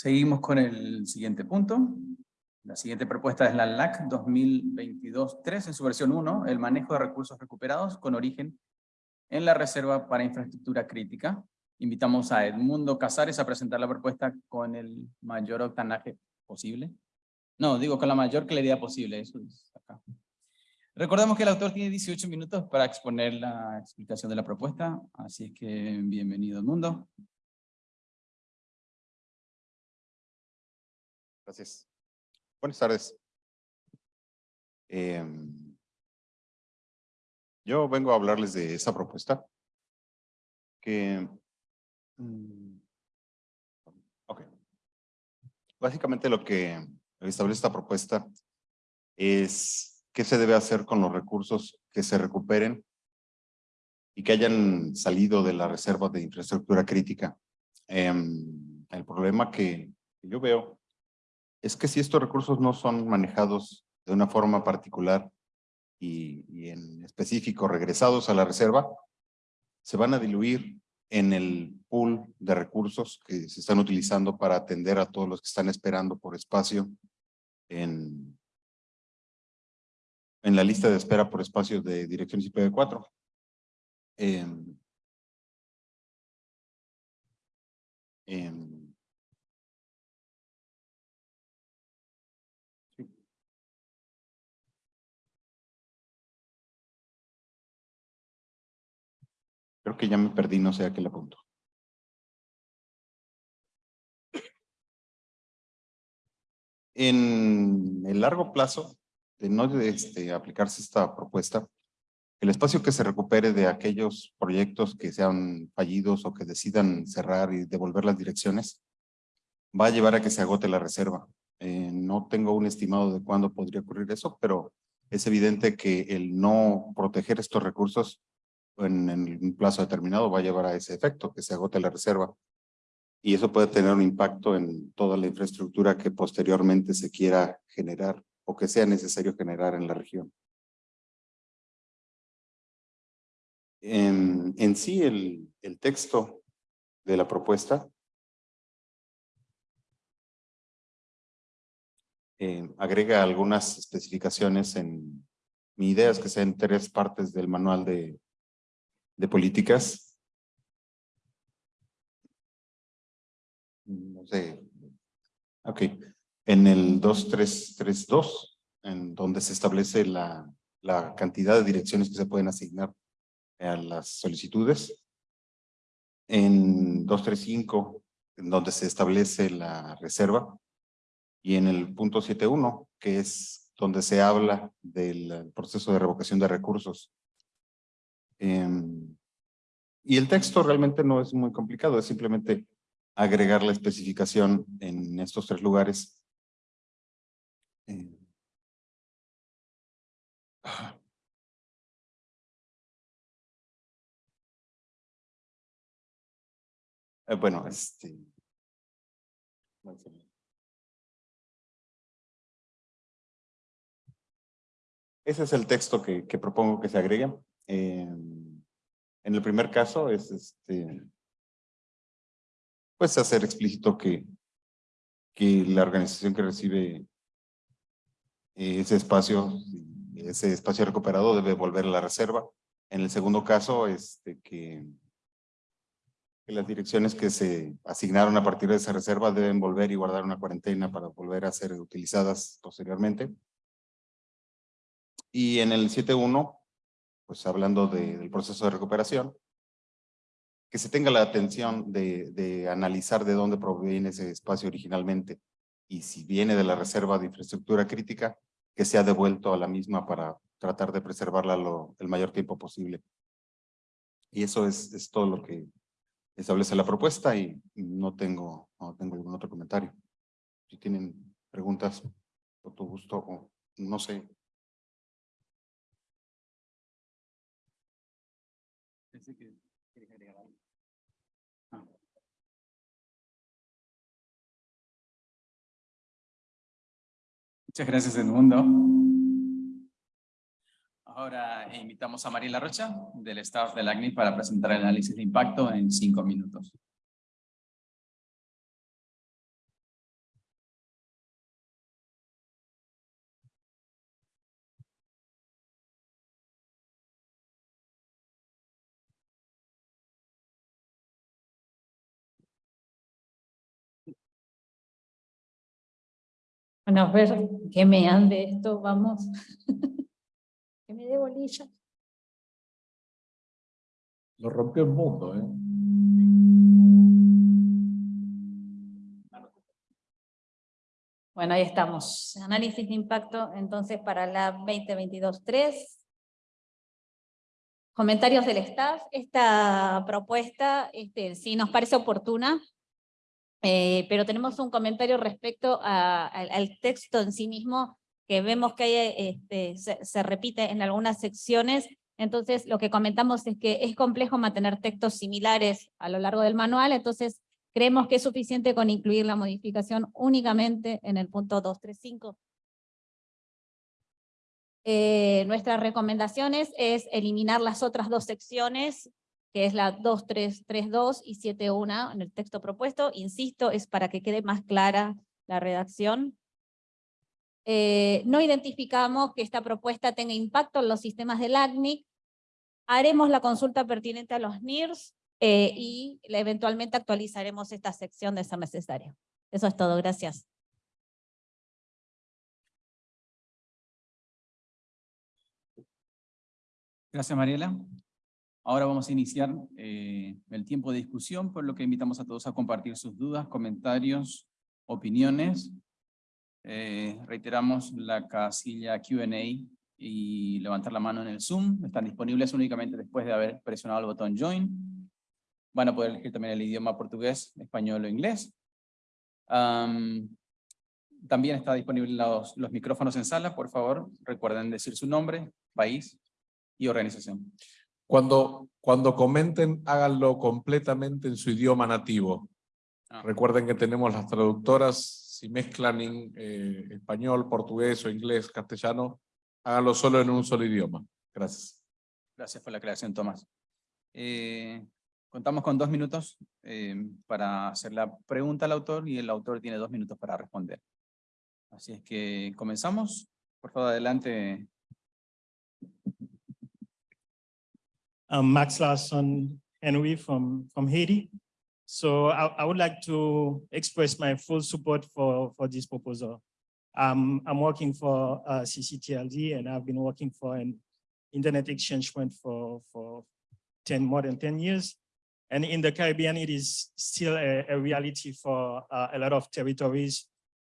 Seguimos con el siguiente punto. La siguiente propuesta es la LAC 2022-3 en su versión 1, el manejo de recursos recuperados con origen en la Reserva para Infraestructura Crítica. Invitamos a Edmundo Casares a presentar la propuesta con el mayor octanaje posible. No, digo con la mayor claridad posible, eso. Recordemos que el autor tiene 18 minutos para exponer la explicación de la propuesta, así es que bienvenido Edmundo. Gracias. Buenas tardes. Em, yo vengo a hablarles de esa propuesta que... Mm, ok. Básicamente lo que establece esta propuesta es qué se debe hacer con los recursos que se recuperen y que hayan salido de la reserva de infraestructura crítica. Em, el problema que yo veo es que si estos recursos no son manejados de una forma particular y, en específico regresados a la reserva, se van a diluir en el pool de recursos que se están utilizando para atender a todos los que están esperando por espacio en, la lista de espera por espacio de direcciones IPv4. Eh, Que ya me perdí, no sé a qué le apunto. En el largo plazo, de no este, aplicarse esta propuesta, el espacio que se recupere de aquellos proyectos que sean fallidos o que decidan cerrar y devolver las direcciones, va a llevar a que se agote la reserva. Eh, no tengo un estimado de cuándo podría ocurrir eso, pero es evidente que el no proteger estos recursos en, un plazo determinado va a llevar a ese efecto, que se agote la reserva. Y eso puede tener un impacto en toda la infraestructura que posteriormente se quiera generar o que sea necesario generar en la región. En, en sí, el, el texto de la propuesta eh, agrega algunas especificaciones en mi idea es que sean tres partes del manual de, de políticas. No sé. Ok. En el 2332, en donde se establece la, la cantidad de direcciones que se pueden asignar a las solicitudes. En 235, en donde se establece la reserva. Y en el punto 71, que es donde se habla del proceso de revocación de recursos Em, y el texto realmente no es muy complicado, es simplemente agregar la especificación en estos tres lugares. Em, eh, bueno, este... Ese es el texto que, que propongo que se agregue. Em, en el primer caso es este, pues hacer explícito que, que la organización que recibe ese espacio, ese espacio recuperado debe volver a la reserva. En el segundo caso, este, que, que las direcciones que se asignaron a partir de esa reserva deben volver y guardar una cuarentena para volver a ser utilizadas posteriormente. Y en el 7.1, pues hablando del proceso de recuperación, que se tenga la atención de, analizar de dónde proviene ese espacio originalmente y si viene de la reserva de infraestructura crítica, que sea devuelto a la misma para tratar de preservarla el mayor tiempo posible. Y eso es, todo lo que establece la propuesta y no tengo, no tengo ningún otro comentario. Si tienen preguntas, por tu gusto, o no sé, Ah. Muchas gracias, Edmundo. Ahora invitamos a Mariela Rocha, del staff del ACNI, para presentar el análisis de impacto en cinco minutos. Bueno, a ver, que me ande esto, vamos. que me dé bolilla. Lo rompió el mundo, ¿eh? Bueno, ahí estamos. Análisis de impacto, entonces, para la 2022-3. Comentarios del staff. Esta propuesta este, sí nos parece oportuna, eh, pero tenemos un comentario respecto a- al, al texto en sí mismo, que vemos que hay, este, se, se repite en algunas secciones, entonces lo que comentamos es que es complejo mantener textos similares a lo largo del manual, entonces creemos que es suficiente con incluir la modificación únicamente en el punto 235. Eh, nuestras recomendaciones es eliminar las otras dos secciones, que es la 2332 y 71 en el texto propuesto. Insisto, es para que quede más clara la redacción. Eh, no identificamos que esta propuesta tenga impacto en los sistemas del ACNIC. Haremos la consulta pertinente a los NIRS eh, y eventualmente actualizaremos esta sección de ser necesario. Eso es todo, gracias. Gracias, Mariela. Ahora vamos a iniciar eh, el tiempo de discusión, por lo que invitamos a todos a compartir sus dudas, comentarios, opiniones. Eh, reiteramos la casilla Q&A y levantar la mano en el Zoom. Están disponibles únicamente después de haber presionado el botón Join. Van a poder elegir también el idioma portugués, español o inglés. Am, también está disponible los, los micrófonos en sala. Por favor, recuerden decir su nombre, país y organización. Cuando, cuando comenten, háganlo completamente en su idioma nativo. Ah. Recuerden que tenemos las traductoras, si mezclan en, eh, español, portugués o inglés, castellano, háganlo solo en un solo idioma. Gracias. Gracias por la aclaración, Tomás. Eh, contamos con dos minutos eh, para hacer la pregunta al autor y el autor tiene dos minutos para responder. Así es que comenzamos. Por favor, adelante. I'm Max Larson Henry from, from Haiti. So I, I would like to express my full support for, for this proposal. Um, I'm working for uh, CCTLD and I've been working for an internet exchange point for, for 10, more than 10 years. And in the Caribbean, it is still a, a reality for uh, a lot of territories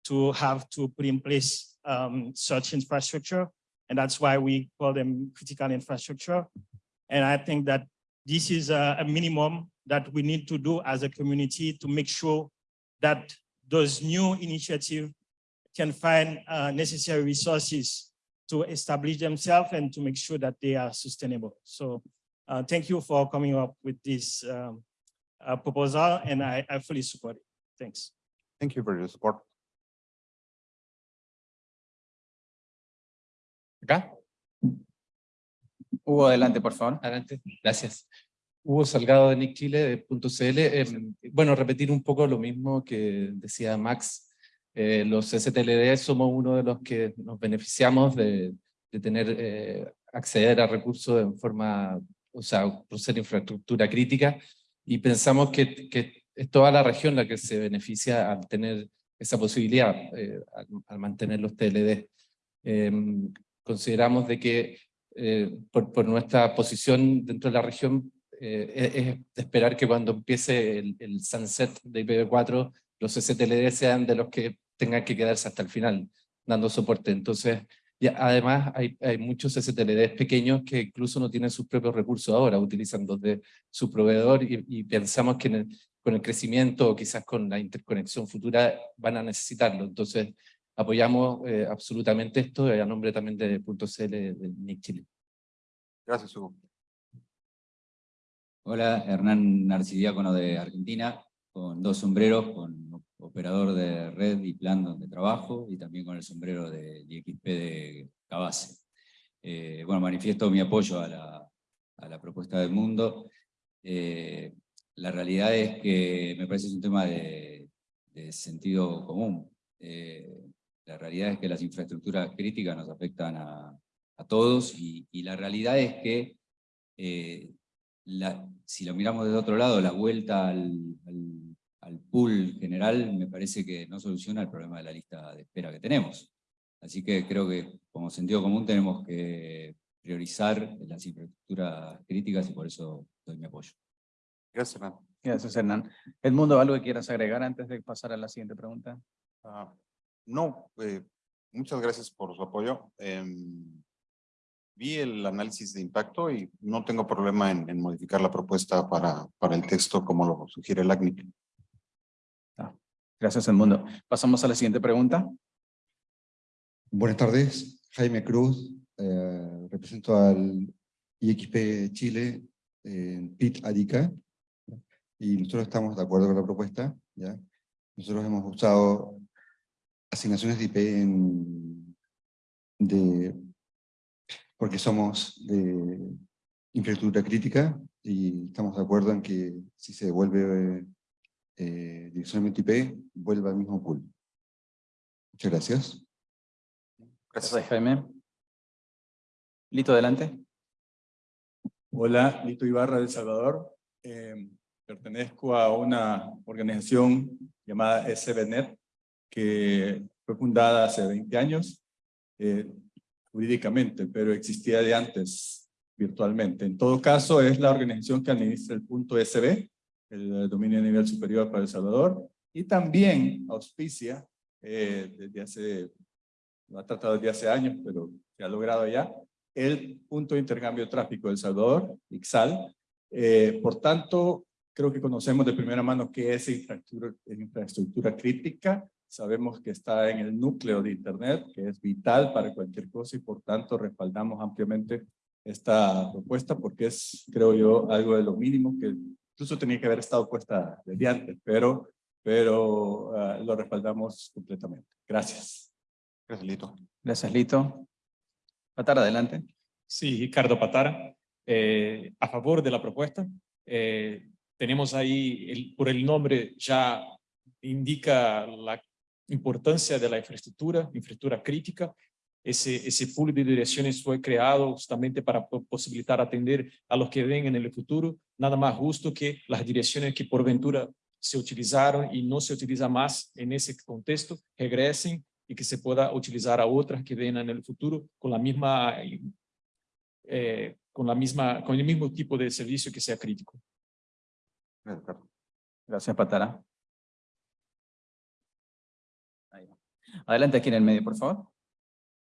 to have to put in place um, such infrastructure. And that's why we call them critical infrastructure. And I think that this is a, a minimum that we need to do as a community to make sure that those new initiatives can find uh, necessary resources to establish themselves and to make sure that they are sustainable. So uh, thank you for coming up with this um, uh, proposal and I, I fully support it. Thanks. Thank you for your support. ¿Acá? Hugo, adelante, por favor. Adelante, gracias. Hugo Salgado de Nick Chile, de .cl. Eh, bueno, repetir un poco lo mismo que decía Max. Eh, los STLD somos uno de los que nos beneficiamos de, de tener, eh, acceder a recursos en forma, o sea, por ser infraestructura crítica, y pensamos que, que es toda la región la que se beneficia al tener esa posibilidad, eh, al, al mantener los TLD. Eh, consideramos de que eh, por, por, nuestra posición dentro de la región, eh, es, es, esperar que cuando empiece el, el sunset de IPv4, los STLD sean de los que tengan que quedarse hasta el final, dando soporte. Entonces, y además hay, hay muchos STLD pequeños que incluso no tienen sus propios recursos ahora, utilizan los de su proveedor y, y pensamos que el, con el crecimiento o quizás con la interconexión futura van a necesitarlo. Entonces, apoyamos eh, absolutamente esto a nombre también de .cl de NIC Chile. Gracias, Hugo. Hola, Hernán Narcidiácono de Argentina, con dos sombreros, con operador de red y plan donde trabajo, y también con el sombrero de IXP de Cabase. Eh, bueno, manifiesto mi apoyo a la, a la propuesta del mundo. Eh, la realidad es que me parece es un tema de, de sentido común. Eh, la realidad es que las infraestructuras críticas nos afectan a, a todos y, y, la realidad es que eh, la, si lo miramos desde otro lado, la vuelta al, al, al pool general me parece que no soluciona el problema de la lista de espera que tenemos. Así que creo que como sentido común tenemos que priorizar las infraestructuras críticas y por eso doy mi apoyo. Gracias, Hernán. Gracias, Hernán. Edmundo, ¿algo que quieras agregar antes de pasar a la siguiente pregunta? Ah, no, eh, muchas gracias por su apoyo. Em, vi el análisis de impacto y no tengo problema en, en modificar la propuesta para, para el texto como lo sugiere el ACNIC. Gracias, Edmundo. Pasamos a la siguiente pregunta. Buenas tardes, Jaime Cruz, eh, represento al IXP Chile en PIT Arica y nosotros estamos de acuerdo con la propuesta. ¿ya? Nosotros hemos usado asignaciones de IP en, de, porque somos de infraestructura crítica y estamos de acuerdo en que si se devuelve eh, direccionamiento IP, vuelva al mismo pool. Muchas gracias. Gracias, Jaime. Lito, adelante. Hola, Lito Ibarra de El Salvador. Eh, pertenezco a una organización llamada SBNet, que fue fundada hace 20 años, eh, jurídicamente, pero existía de antes virtualmente. En todo caso, es la organización que administra el punto SB, el dominio a nivel superior para El Salvador, y también auspicia eh, desde hace, lo ha tratado desde hace años, pero se ha logrado ya, el punto de intercambio de tráfico de El Salvador, IXAL. Eh, por tanto, creo que conocemos de primera mano qué es infraestructura, infraestructura crítica, sabemos que está en el núcleo de Internet, que es vital para cualquier cosa y por tanto respaldamos ampliamente esta propuesta porque es, creo yo, algo de lo mínimo que incluso tenía que haber estado puesta desde antes, pero, pero ah, lo respaldamos completamente. Gracias. Gracias, Lito. Gracias, Lito. Patar, adelante. Sí, Ricardo Patara, eh, a favor de la propuesta. Eh, tenemos ahí, el, por el nombre ya indica la importancia de la infraestructura, infraestructura crítica. Ese, ese pool de direcciones fue creado justamente para posibilitar atender a los que vengan en el futuro. Nada más justo que las direcciones que por ventura se utilizaron y no se utiliza más en ese contexto, regresen y que se pueda utilizar a otras que vengan en el futuro con la misma, eh, con la misma, con el mismo tipo de servicio que sea crítico. Gracias, Patara. Adelante aquí en el medio, por favor.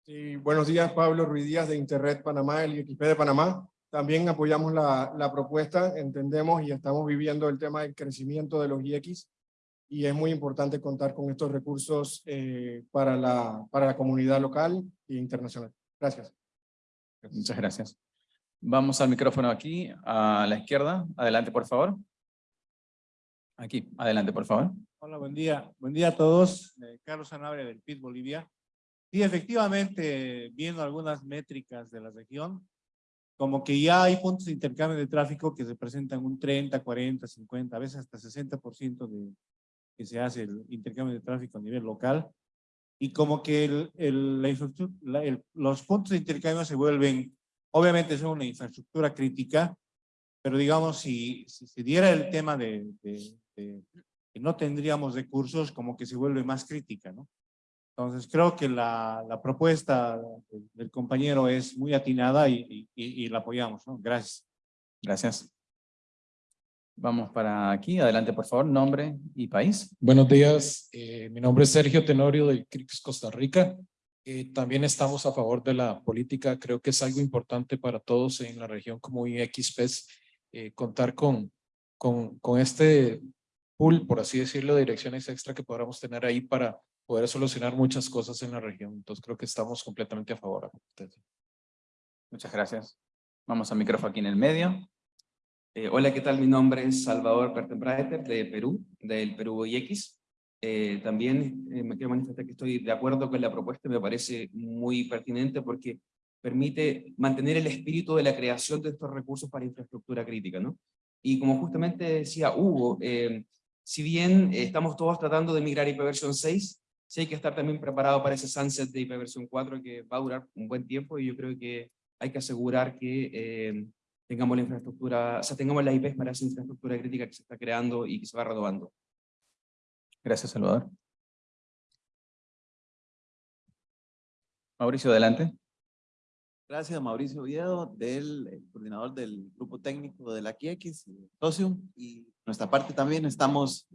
Sí, buenos días, Pablo Ruiz Díaz de Internet Panamá, el IXP de Panamá. También apoyamos la, la propuesta, entendemos y estamos viviendo el tema del crecimiento de los IX y es muy importante contar con estos recursos eh, para, la, para la comunidad local e internacional. Gracias. Muchas gracias. Vamos al micrófono aquí, a la izquierda. Adelante, por favor. Aquí, adelante, por favor. Hola, buen día. Buen día a todos. Eh, Carlos Sanabria del PIT Bolivia. Y efectivamente, viendo algunas métricas de la región, como que ya hay puntos de intercambio de tráfico que representan un 30, 40, 50, a veces hasta 60% de que se hace el intercambio de tráfico a nivel local. Y como que el, el, la el, los puntos de intercambio se vuelven, obviamente son una infraestructura crítica, pero digamos, si, si se diera el tema de, de, de, no tendríamos recursos, como que se vuelve más crítica, ¿no? Entonces creo que la, la propuesta del, compañero es muy atinada y, y, y la apoyamos, ¿no? Gracias. Gracias. Vamos para aquí. Adelante, por favor. Nombre y país. Buenos días. Eh, mi nombre es Sergio Tenorio del CRIX Costa Rica. Eh, también estamos a favor de la política. Creo que es algo importante para todos en la región como IXPES eh, contar con, con, con este pool, por así decirlo, de direcciones extra que podamos tener ahí para poder solucionar muchas cosas en la región. Entonces creo que estamos completamente a favor. Muchas gracias. Vamos al micrófono aquí en el medio. Eh, hola, ¿qué tal? Mi nombre es Salvador Pertenbraeter de Perú, del Perú IX. Eh, también eh, me quiero manifestar que estoy de acuerdo con la propuesta, me parece muy pertinente porque permite mantener el espíritu de la creación de estos recursos para infraestructura crítica, ¿no? Y como justamente decía Hugo, eh, si bien estamos todos tratando de migrar a IPv 6, sí hay que estar también preparado para ese sunset de IPv 4 que va a durar un buen tiempo y yo creo que hay que asegurar que eh, tengamos la infraestructura, o sea, tengamos la IPs para esa infraestructura crítica que se está creando y que se va renovando. Gracias, Salvador. Mauricio, adelante. Gracias, Mauricio Oviedo, del eh, coordinador del grupo técnico de la QX, Socium, y nuestra parte también estamos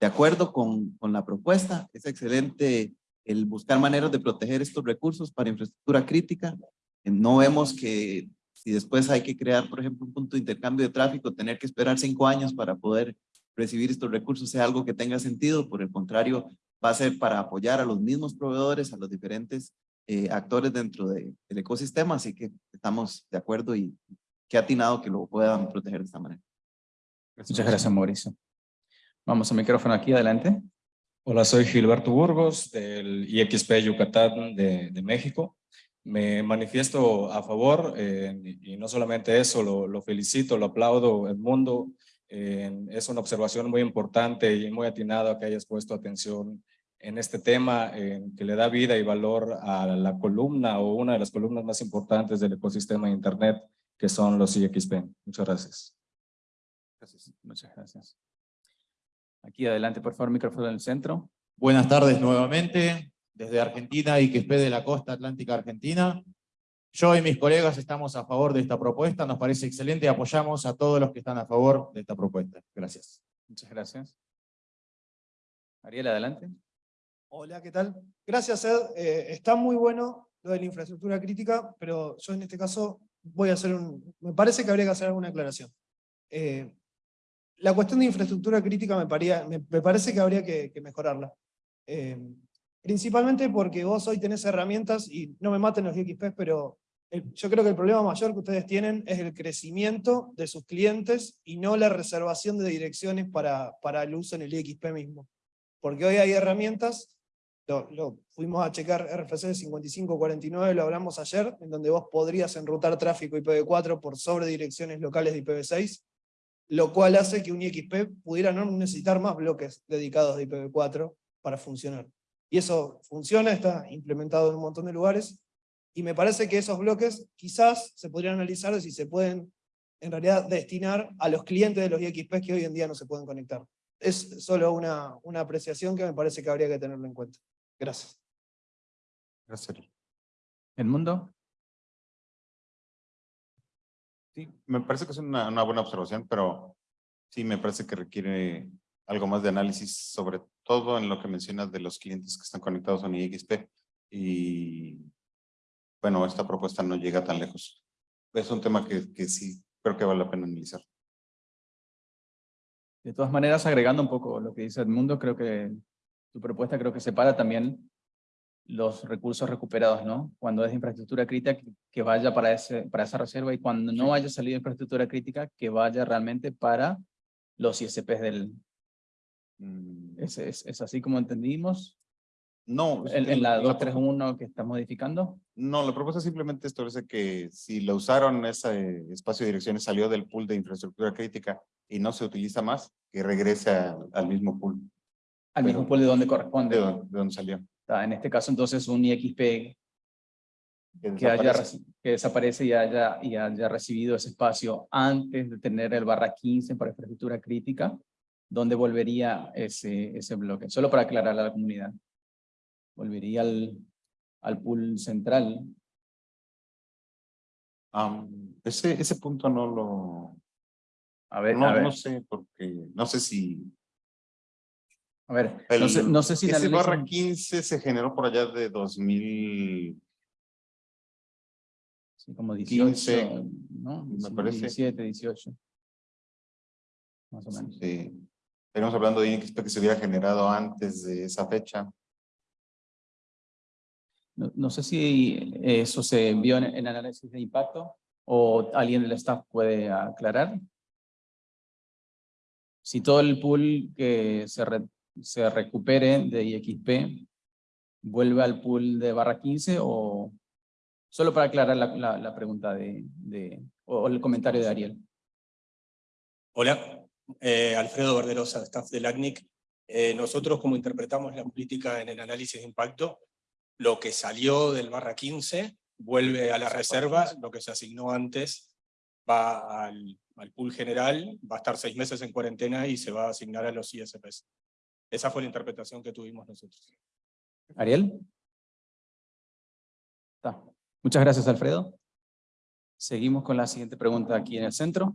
de acuerdo con, con la propuesta. Es excelente el buscar maneras de proteger estos recursos para infraestructura crítica. Eh, No vemos que si después hay que crear, por ejemplo, un punto de intercambio de tráfico, tener que esperar cinco años para poder recibir estos recursos sea algo que tenga sentido. Por el contrario, va a ser para apoyar a los mismos proveedores, a los diferentes eh, actores dentro de- del ecosistema, así que estamos de acuerdo y qué atinado que lo puedan proteger de esta manera. Muchas gracias, Mauricio. Vamos al micrófono aquí, adelante. Hola, soy Gilberto Burgos del IXP Yucatán de, de México. Me manifiesto a favor eh, y no solamente eso, lo, lo felicito, lo aplaudo, Edmundo. Eh, es una observación muy importante y muy atinada que hayas puesto atención en este tema eh, que le da vida y valor a la columna o una de las columnas más importantes del ecosistema de Internet, que son los IXP. Muchas gracias. Gracias, muchas gracias. Aquí adelante, por favor, micrófono en el centro. Buenas tardes nuevamente, desde Argentina y que de la costa atlántica argentina. Yo y mis colegas estamos a favor de esta propuesta, nos parece excelente y apoyamos a todos los que están a favor de esta propuesta. Gracias. Muchas gracias. Ariel, adelante. Hola, ¿qué tal? Gracias, Ed. Eh, está muy bueno lo de la infraestructura crítica, pero yo en este caso voy a hacer un... Me parece que habría que hacer alguna aclaración. Eh, la cuestión de infraestructura crítica me, paría- me, me parece que habría que, que mejorarla. Eh, principalmente porque vos hoy tenés herramientas, y no me maten los XP, pero el- yo creo que el problema mayor que ustedes tienen es el crecimiento de sus clientes y no la reservación de direcciones para, para el uso en el IXP mismo. Porque hoy hay herramientas lo, fuimos a checar RFC 5549, lo hablamos ayer, en donde vos podrías enrutar tráfico IPv4 por sobre direcciones locales de IPv6, lo cual hace que un IXP pudiera no necesitar más bloques dedicados de IPv4 para funcionar. Y eso funciona, está implementado en un montón de lugares, y me parece que esos bloques quizás se podrían analizar si se pueden en realidad destinar a los clientes de los IXP que hoy en día no se pueden conectar. Es solo una, una apreciación que me parece que habría que tenerlo en cuenta. Gracias. Gracias. ¿Edmundo? Sí, me parece que es una, una buena observación, pero sí me parece que requiere algo más de análisis, sobre todo en lo que mencionas de los clientes que están conectados a un IXP. Y bueno, esta propuesta no llega tan lejos. Es un tema que, que sí creo que vale la pena analizar. De todas maneras, agregando un poco lo que dice Edmundo, creo que tu propuesta creo que separa también los recursos recuperados, ¿no? Cuando es infraestructura crítica, que- vaya para, ese, para esa reserva y cuando no haya salido infraestructura crítica, que vaya realmente para los ISPs del... ¿Es, es, es así como entendimos? No. En, en la la- 231 que está modificando. No, la propuesta simplemente establece que si lo usaron, ese espacio de direcciones salió del pool de infraestructura crítica y no se utiliza más, que regrese al mismo pool. Al mismo pool de donde corresponde. De donde, de donde salió. Está, En este caso, entonces, un IXP Que haya, desaparece. reci- que desaparece y haya, y haya recibido ese espacio antes de tener el barra 15 para infraestructura crítica, ¿dónde volvería ese, ese bloque? Solo para aclarar a la comunidad. Volvería al, al pool central. Am, ese, ese punto no lo... A ver, no, a ver. no sé, porque no sé si... A ver, el- no sé, no sé si la ese ley barra son- 15 se generó por allá de 2000... sí, como 18, 15, ¿no? me parece. 17, 18. Más o menos. Sí. Estaríamos hablando de INXP que se hubiera generado antes de esa fecha. No, no sé si eso se vio en, en análisis de impacto o alguien del staff puede aclarar. Si todo el pool que se, re- se recupere de IXP vuelve al pool de barra 15 o solo para aclarar la, pregunta de, o el comentario de Ariel. Hola, eh, Alfredo Verderosa, staff del ACNIC. Eh, nosotros, como interpretamos la política en el análisis de impacto, lo que salió del barra 15 vuelve a la reserva, lo que se asignó antes va al, al pool general, va a estar seis meses en cuarentena y se va a asignar a los ISPs. Esa fue la interpretación que tuvimos nosotros. Ariel. Está. Muchas gracias, Alfredo. Seguimos con la siguiente pregunta aquí en el centro.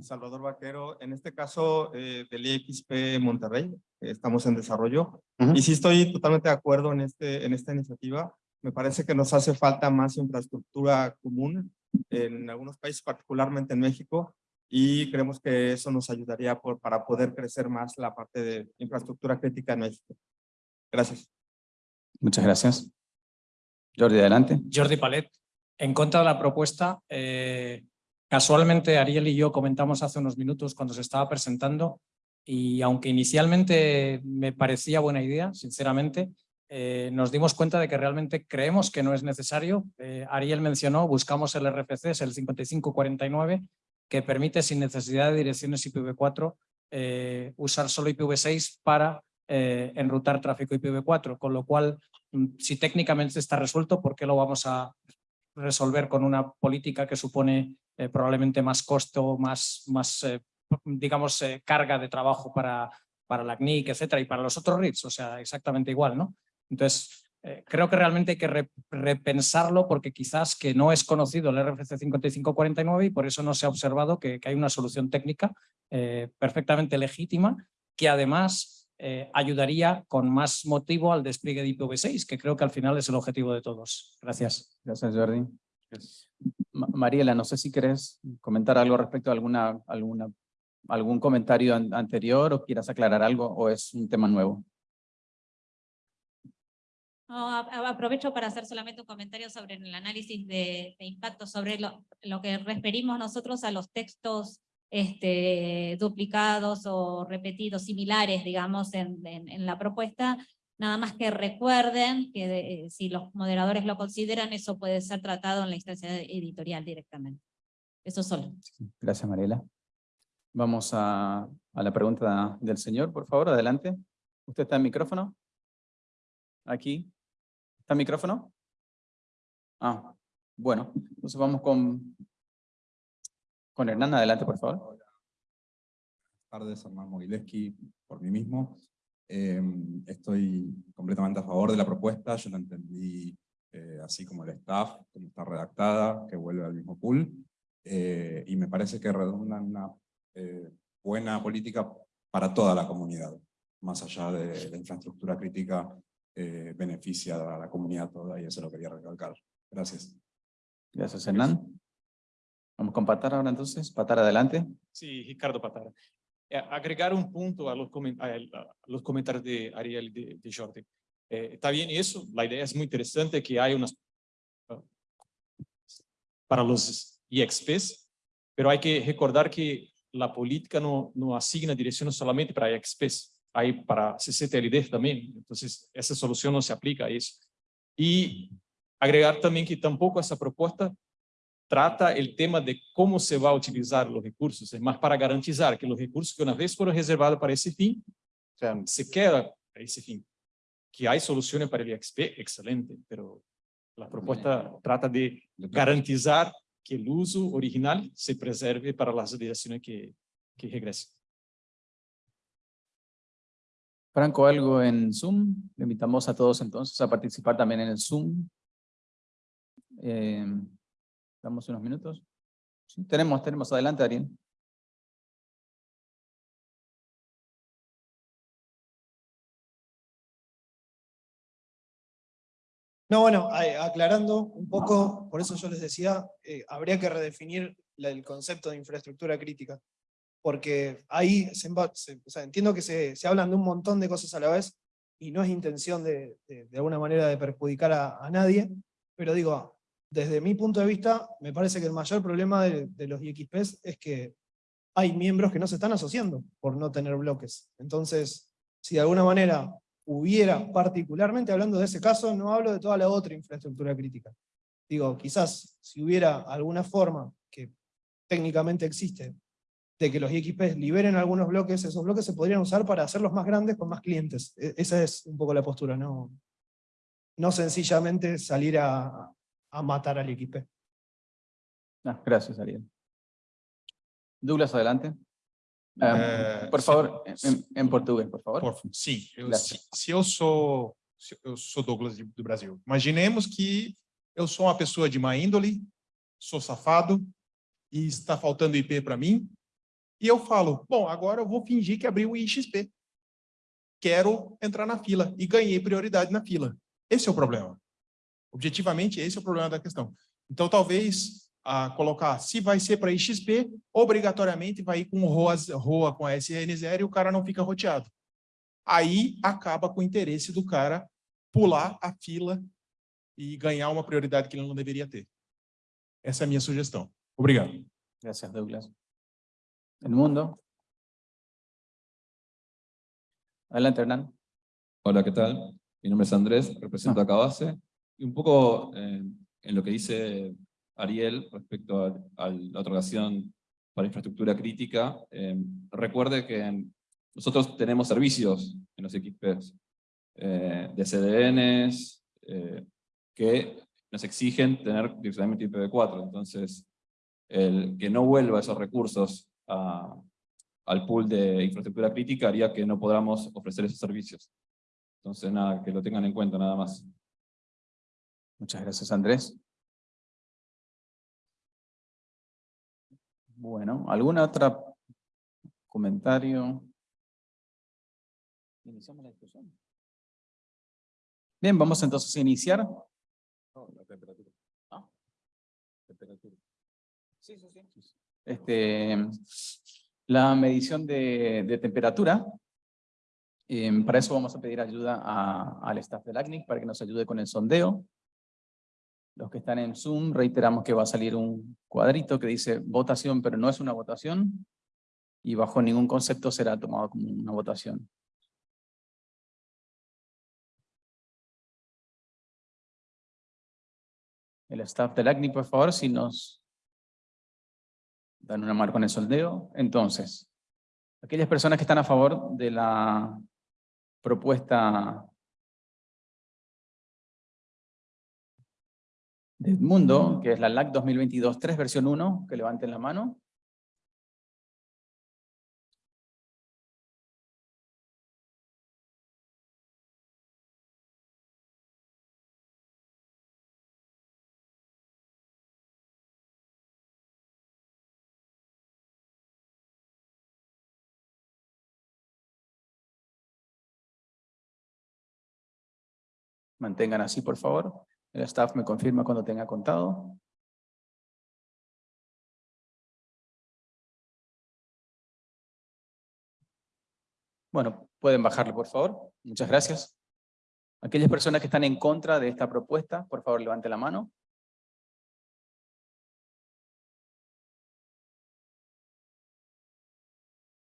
Salvador Vaquero, en este caso eh, del IXP Monterrey, eh, estamos en desarrollo, y sí estoy totalmente de acuerdo en, este, en esta iniciativa. Me parece que nos hace falta más infraestructura común en algunos países, particularmente en México, y creemos que eso nos ayudaría por, para poder crecer más la parte de infraestructura crítica en México. Gracias. Muchas gracias. Jordi, adelante. Jordi Palet. En contra de la propuesta, eh, casualmente Ariel y yo comentamos hace unos minutos cuando se estaba presentando y aunque inicialmente me parecía buena idea, sinceramente, eh, nos dimos cuenta de que realmente creemos que no es necesario. Eh, Ariel mencionó, buscamos el RFC, es el 5549, que permite sin necesidad de direcciones IPv4 eh, usar solo IPv6 para eh, enrutar tráfico IPv4, con lo cual, mm, si técnicamente está resuelto, ¿por qué lo vamos a resolver con una política que supone eh, probablemente más costo, más, más digamos, carga de trabajo para, para la CNIC, etcétera, y para los otros RITs, o sea, exactamente igual, ¿no? Entonces, eh, creo que realmente hay que repensarlo porque quizás que no es conocido el RFC 5549 y por eso no se ha observado que, hay una solución técnica eh, perfectamente legítima que además eh, ayudaría con más motivo al despliegue de IPv6, que creo que al final es el objetivo de todos. Gracias. Gracias, Jordi. Mariela, no sé si querés comentar algo respecto a alguna, algún comentario anterior o quieras aclarar algo o es un tema nuevo. No, aprovecho para hacer solamente un comentario sobre el análisis de, impacto, sobre lo, lo, que referimos nosotros a los textos este, duplicados o repetidos, similares, digamos, en, en, la propuesta. Nada más que recuerden que si los moderadores lo consideran, eso puede ser tratado en la instancia editorial directamente. Eso solo. Gracias, Mariela. Vamos a, a la pregunta del señor, por favor, adelante. ¿Usted está en micrófono? Aquí. ¿Está el micrófono? Ah, bueno, entonces vamos con, con Hernán, adelante por favor. Buenas tardes, Hernán Mogileski, por mí mismo. Em, estoy completamente a favor de la propuesta, yo la entendí eh, así como el staff, como está redactada, que vuelve al mismo pool, eh, y me parece que redunda en una eh, buena política para toda la comunidad, más allá de la infraestructura crítica eh, beneficia a la comunidad toda y eso lo quería recalcar. Gracias. Gracias, Hernán. Vamos con Patara ahora entonces. Patara, adelante. Sí, Ricardo Patara. Eh, agregar un punto a los, los comentarios de Ariel y de, Jordi. Eh, está bien eso, la idea es muy interesante que hay unas para los IXPs, pero hay que recordar que la política no, no asigna direcciones solamente para IXPs hay para CCTLD también, entonces esa solución no se aplica a eso. Y agregar también que tampoco esa propuesta trata el tema de cómo se va a utilizar los recursos, es más para garantizar que los recursos que una vez fueron reservados para ese fin, se quedan para ese fin. Que hay soluciones para el IXP, excelente, pero la propuesta trata de garantizar que el uso original se preserve para las direcciones que, que regresen. Franco, algo en Zoom. Le invitamos a todos entonces a participar también en el Zoom. Eh, damos unos minutos. tenemos, tenemos. Adelante, Ariel. No, bueno, aclarando un poco, por eso yo les decía, eh, habría que redefinir el concepto de infraestructura crítica porque ahí entiendo que se, se, hablan de un montón de cosas a la vez, y no es intención de, alguna manera de perjudicar a, a, nadie, pero digo, desde mi punto de vista, me parece que el mayor problema de, de los IXPs es que hay miembros que no se están asociando por no tener bloques. Entonces, si de alguna manera hubiera, particularmente hablando de ese caso, no hablo de toda la otra infraestructura crítica. Digo, quizás si hubiera alguna forma que técnicamente existe de que los IXPs liberen algunos bloques, esos bloques se podrían usar para hacerlos más grandes con más clientes. E, esa es un poco la postura, no, no sencillamente salir a, a matar al IXP. Ah, gracias, Ariel. Douglas, adelante. Ah, por favor, em, em português, por favor. Por- sim, eu, se, se eu sou se eu sou Douglas de- do Brasil. Imaginemos que eu sou uma pessoa de má índole, sou safado e está faltando IP para mim. E eu falo, bom, agora eu vou fingir que abri o IXP. Quero entrar na fila e ganhei prioridade na fila. Esse é o problema. Objetivamente, esse é o problema da questão. Então, talvez a colocar, se vai ser para IXP, obrigatoriamente vai ir com ROA, ROA com a SN0 e o cara não fica roteado. Aí acaba com o interesse do cara pular a fila e ganhar uma prioridade que ele não deveria ter. Essa é a minha sugestão. Obrigado. Gracias, Douglas. El mundo. Adelante, Hernán. Hola, ¿qué tal? Mi nombre es Andrés, represento a Cabase. Y un poco eh, en lo que dice Ariel respecto a, a la otorgación para infraestructura crítica, eh, recuerde que nosotros tenemos servicios en los XPs eh, de CDNs que nos exigen tener direccionamiento IPv4. Entonces, el que no vuelva esos recursos a- al pool de infraestructura crítica haría que no podamos ofrecer esos servicios. Entonces, nada, que lo tengan en cuenta nada más. Muchas gracias, Andrés. Bueno, ¿alguna otra comentario? Iniciamos la discusión. Bien, vamos entonces a iniciar. la temperatura. Ah. Temperatura. Sí, sí, sí. Este, la medición de, temperatura. Em, para eso vamos a pedir ayuda al staff del ACNIC para que nos ayude con el sondeo. Los que están en Zoom, reiteramos que va a salir un cuadrito que dice votación, pero no es una votación. Y bajo ningún concepto será tomado como una votación. El staff del ACNIC, por favor, si nos dan una marca con el sondeo. Entonces, aquellas personas que están a favor de la propuesta de Edmundo, que es la LAC 2022-3 versión 1, que levanten la mano. Mantengan así, por favor. El staff me confirma cuando tenga contado. Bueno, pueden bajarlo, por favor. Muchas gracias. Aquellas personas que están en contra de esta propuesta, por favor, levanten la mano.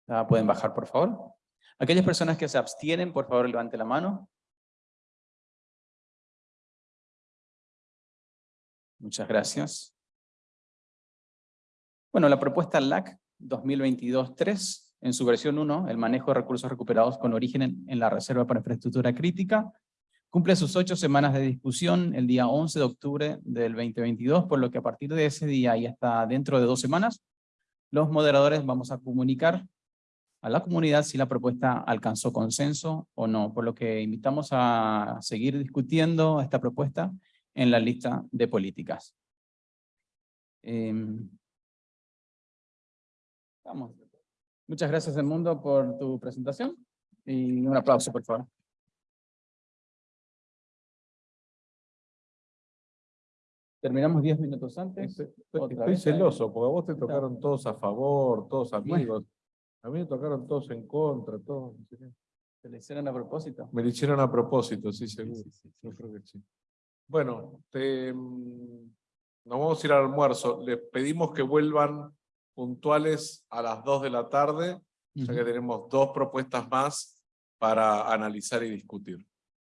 Ah, pueden bajar, por favor. Aquellas personas que se abstienen, por favor, levanten la mano. Muchas gracias. Bueno, la propuesta LAC 2022-3, en su versión 1, el manejo de recursos recuperados con origen en, en la Reserva para Infraestructura Crítica, cumple sus ocho semanas de discusión el día 11 de octubre del 2022, por lo que a partir de ese día y hasta dentro de dos semanas, los moderadores vamos a comunicar a la comunidad si la propuesta alcanzó consenso o no, por lo que invitamos a seguir discutiendo esta propuesta en la lista de políticas. Em, vamos. Muchas gracias, Edmundo, por tu presentación. Y un aplauso, por favor. Terminamos diez minutos antes. Estoy, celoso, porque a vos te tocaron todos a favor, todos amigos. A mí me tocaron todos en contra, todos. ¿Se le hicieron a propósito? Me lo hicieron a propósito, sí, seguro. Yo creo que sí. Bueno, te, mm, nos vamos a ir al almuerzo. Les pedimos que vuelvan puntuales a las 2 de la tarde, ya que tenemos dos propuestas más para analizar y discutir.